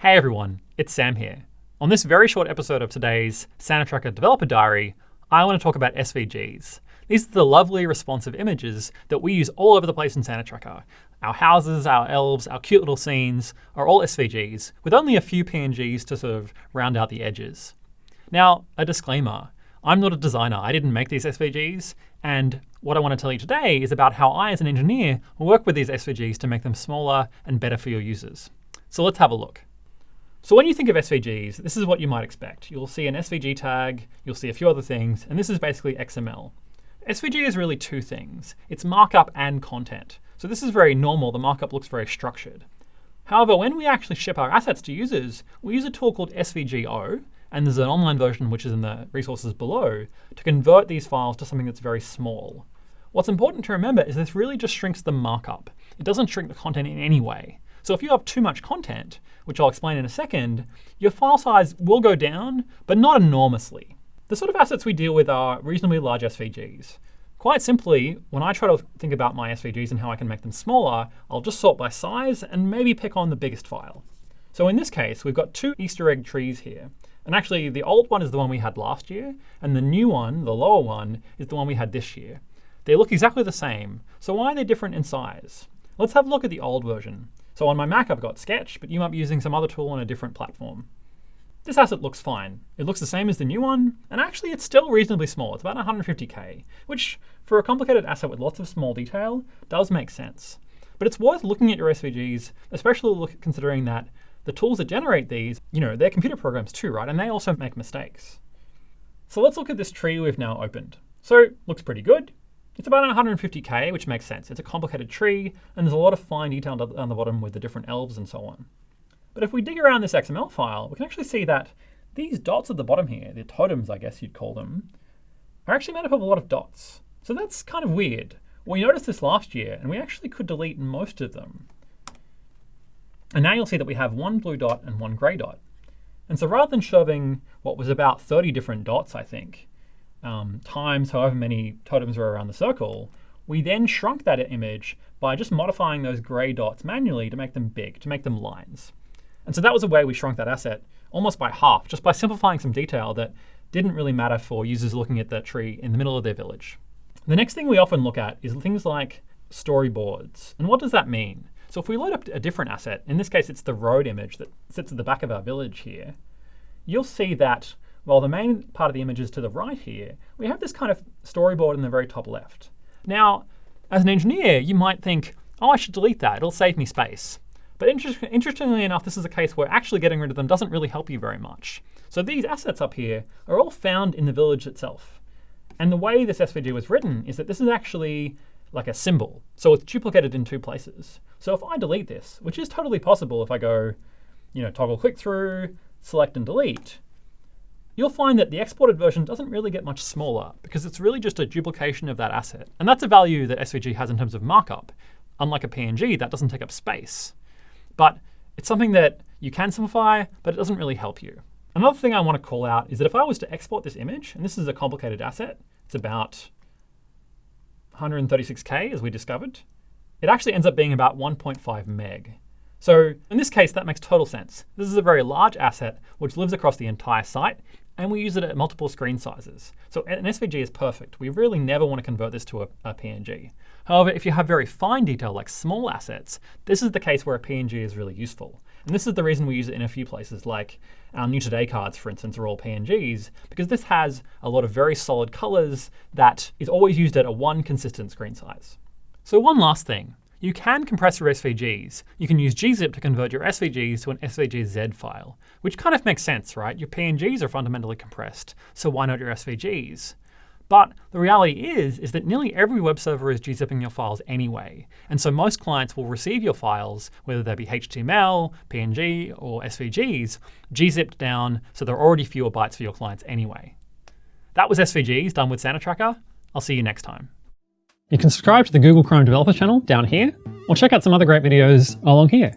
Hey everyone, it's Sam here. On this very short episode of today's Santa Tracker Developer Diary, I want to talk about SVGs. These are the lovely responsive images that we use all over the place in Santa Tracker. Our houses, our elves, our cute little scenes are all SVGs, with only a few PNGs to sort of round out the edges. Now, a disclaimer. I'm not a designer. I didn't make these SVGs. And what I want to tell you today is about how I, as an engineer, work with these SVGs to make them smaller and better for your users. So let's have a look. So when you think of SVGs, this is what you might expect. You'll see an SVG tag, you'll see a few other things, and this is basically XML. SVG is really two things. It's markup and content. So this is very normal. The markup looks very structured. However, when we actually ship our assets to users, we use a tool called SVGO, and there's an online version which is in the resources below, to convert these files to something that's very small. What's important to remember is this really just shrinks the markup. It doesn't shrink the content in any way. So if you have too much content, which I'll explain in a second, your file size will go down, but not enormously. The sort of assets we deal with are reasonably large SVGs. Quite simply, when I try to think about my SVGs and how I can make them smaller, I'll just sort by size and maybe pick on the biggest file. So in this case, we've got two Easter egg trees here. And actually, the old one is the one we had last year, and the new one, the lower one, is the one we had this year. They look exactly the same, so why are they different in size? Let's have a look at the old version. So on my Mac, I've got Sketch, but you might be using some other tool on a different platform. This asset looks fine. It looks the same as the new one, and actually it's still reasonably small. It's about 150K, which for a complicated asset with lots of small detail does make sense. But it's worth looking at your SVGs, especially considering that the tools that generate these, you know, they're computer programs too, right? And they also make mistakes. So let's look at this tree we've now opened. So looks pretty good. It's about 150k, which makes sense. It's a complicated tree, and there's a lot of fine detail on the bottom with the different elves and so on. But if we dig around this XML file, we can actually see that these dots at the bottom here, the totems, I guess you'd call them, are actually made up of a lot of dots. So that's kind of weird. We noticed this last year, and we actually could delete most of them. And now you'll see that we have one blue dot and one gray dot. And so rather than shoving what was about 30 different dots, I think, um, times however many totems were around the circle, we then shrunk that image by just modifying those gray dots manually to make them big, to make them lines. And so that was a way we shrunk that asset almost by half, just by simplifying some detail that didn't really matter for users looking at that tree in the middle of their village. The next thing we often look at is things like storyboards. And what does that mean? So if we load up a different asset, in this case it's the road image that sits at the back of our village here, you'll see that while the main part of the image is to the right here, we have this kind of storyboard in the very top left. Now, as an engineer, you might think, oh, I should delete that. It'll save me space. But inter interestingly enough, this is a case where actually getting rid of them doesn't really help you very much. So these assets up here are all found in the village itself. And the way this SVG was written is that this is actually like a symbol. So it's duplicated in two places. So if I delete this, which is totally possible if I go, you know, toggle click through, select and delete, you'll find that the exported version doesn't really get much smaller because it's really just a duplication of that asset. And that's a value that SVG has in terms of markup. Unlike a PNG, that doesn't take up space. But it's something that you can simplify, but it doesn't really help you. Another thing I want to call out is that if I was to export this image, and this is a complicated asset, it's about 136K, as we discovered, it actually ends up being about 1.5 meg. So in this case, that makes total sense. This is a very large asset which lives across the entire site and we use it at multiple screen sizes. So an SVG is perfect. We really never want to convert this to a, a, PNG. However, if you have very fine detail like small assets, this is the case where a PNG is really useful. And this is the reason we use it in a few places, like our New Today cards, for instance, are all PNGs, because this has a lot of very solid colors that is always used at a one consistent screen size. So one last thing. You can compress your SVGs. You can use gzip to convert your SVGs to an SVGZ file, which kind of makes sense, right? Your PNGs are fundamentally compressed, so why not your SVGs? But the reality is, is that nearly every web server is gzipping your files anyway. And so most clients will receive your files, whether they be HTML, PNG, or SVGs, gzipped down, so there are already fewer bytes for your clients anyway. That was SVGs done with Santa Tracker. I'll see you next time. You can subscribe to the Google Chrome Developer channel down here, or check out some other great videos along here.